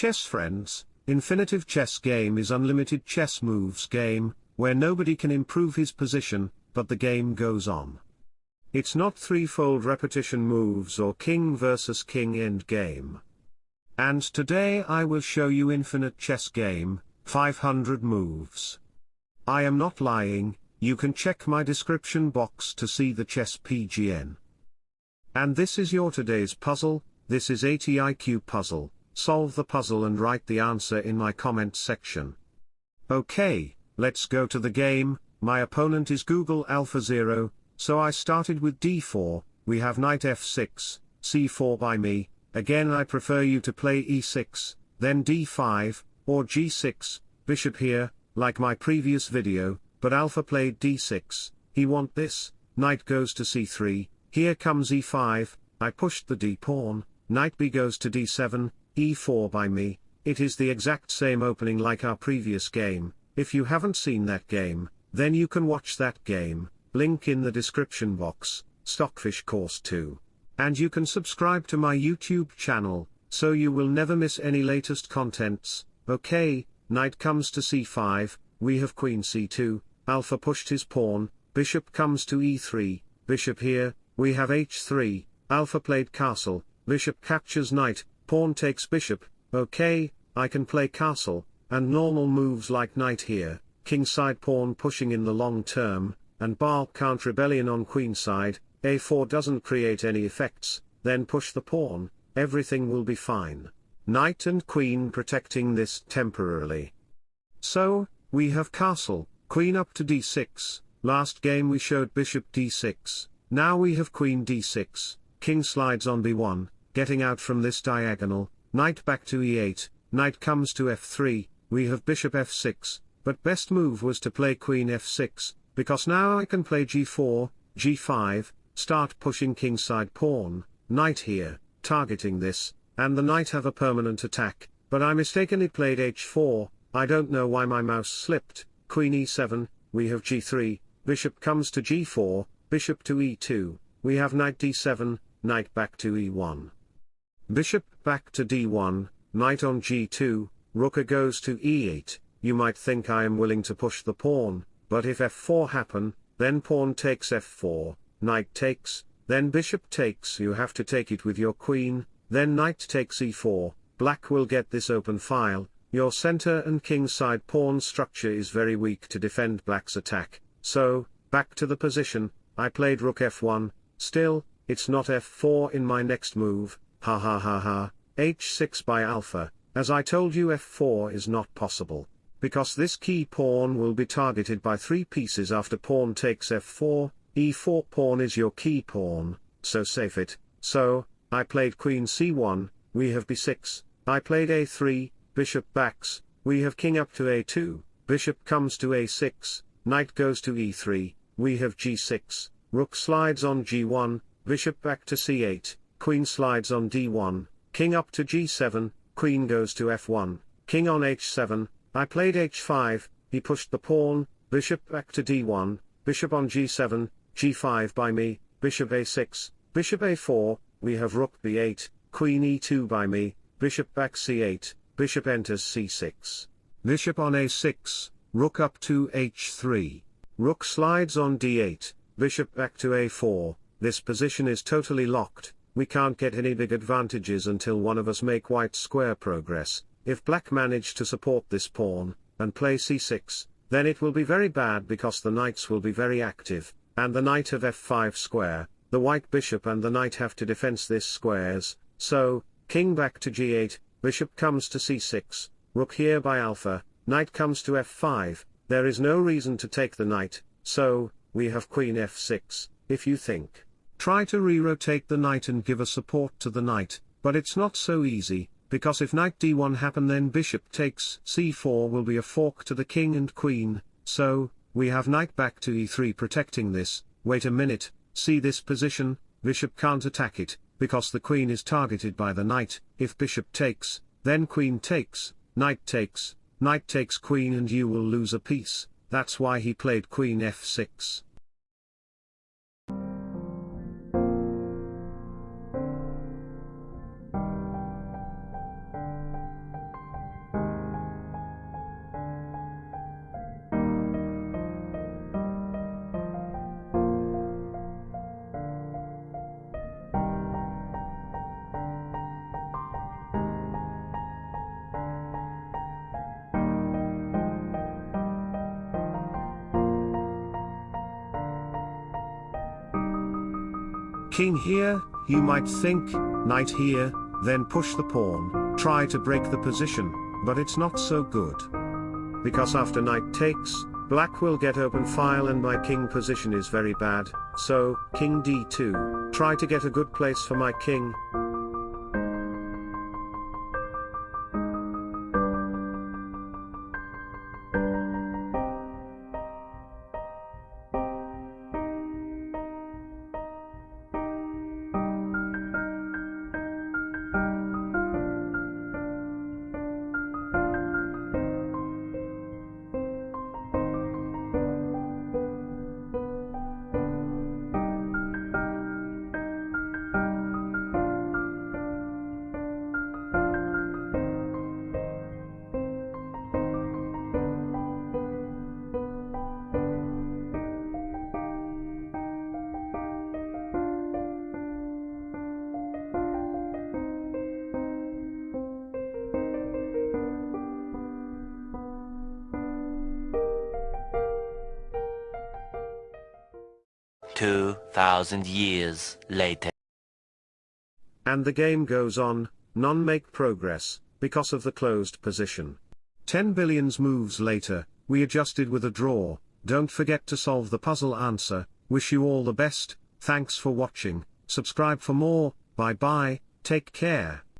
chess friends, Infinitive Chess Game is unlimited chess moves game, where nobody can improve his position, but the game goes on. It's not threefold repetition moves or king versus king end game. And today I will show you infinite chess game, 500 moves. I am not lying, you can check my description box to see the chess PGN. And this is your today's puzzle, this is 80 IQ puzzle, solve the puzzle and write the answer in my comment section. Okay, let's go to the game, my opponent is Google Alpha Zero, so I started with d4, we have knight f6, c4 by me, again I prefer you to play e6, then d5, or g6, bishop here, like my previous video, but Alpha played d6, he want this, knight goes to c3, here comes e5, I pushed the d pawn, knight b goes to d7, e4 by me, it is the exact same opening like our previous game, if you haven't seen that game, then you can watch that game, link in the description box, Stockfish Course 2. And you can subscribe to my YouTube channel, so you will never miss any latest contents, okay, knight comes to c5, we have queen c2, alpha pushed his pawn, bishop comes to e3, bishop here, we have h3, alpha played castle, bishop captures knight, pawn takes bishop, okay, I can play castle, and normal moves like knight here, king side pawn pushing in the long term, and bar count rebellion on queen side, a4 doesn't create any effects, then push the pawn, everything will be fine. Knight and queen protecting this temporarily. So, we have castle, queen up to d6, last game we showed bishop d6, now we have queen d6, king slides on b1, getting out from this diagonal, knight back to e8, knight comes to f3, we have bishop f6, but best move was to play queen f6, because now I can play g4, g5, start pushing kingside pawn, knight here, targeting this, and the knight have a permanent attack, but I mistakenly played h4, I don't know why my mouse slipped, queen e7, we have g3, bishop comes to g4, bishop to e2, we have knight d7, knight back to e1. Bishop back to d1, knight on g2, rook goes to e8, you might think I am willing to push the pawn, but if f4 happen, then pawn takes f4, knight takes, then bishop takes. You have to take it with your queen, then knight takes e4, black will get this open file, your center and king side pawn structure is very weak to defend black's attack, so, back to the position, I played rook f1, still, it's not f4 in my next move, ha ha ha ha, h6 by alpha, as I told you f4 is not possible, because this key pawn will be targeted by three pieces after pawn takes f4, e4 pawn is your key pawn, so save it, so, I played queen c1, we have b6, I played a3, bishop backs, we have king up to a2, bishop comes to a6, knight goes to e3, we have g6, rook slides on g1, bishop back to c8, queen slides on d1, king up to g7, queen goes to f1, king on h7, I played h5, he pushed the pawn, bishop back to d1, bishop on g7, g5 by me, bishop a6, bishop a4, we have rook b8, queen e2 by me, bishop back c8, bishop enters c6. Bishop on a6, rook up to h3. Rook slides on d8, bishop back to a4, this position is totally locked, we can't get any big advantages until one of us make white square progress, if black manage to support this pawn, and play c6, then it will be very bad because the knights will be very active, and the knight of f5 square, the white bishop and the knight have to defense this squares, so, king back to g8, bishop comes to c6, rook here by alpha, knight comes to f5, there is no reason to take the knight, so, we have queen f6, if you think. Try to re-rotate the knight and give a support to the knight, but it's not so easy, because if knight d1 happen then bishop takes c4 will be a fork to the king and queen, so, we have knight back to e3 protecting this, wait a minute, see this position, bishop can't attack it, because the queen is targeted by the knight, if bishop takes, then queen takes, knight takes, knight takes queen and you will lose a piece, that's why he played queen f6. King here, you might think, knight here, then push the pawn, try to break the position, but it's not so good. Because after knight takes, black will get open file and my king position is very bad, so, king d2, try to get a good place for my king. Two thousand years later. And the game goes on, none make progress, because of the closed position. 10 billions moves later, we adjusted with a draw, don't forget to solve the puzzle answer, wish you all the best, thanks for watching, subscribe for more, bye bye, take care.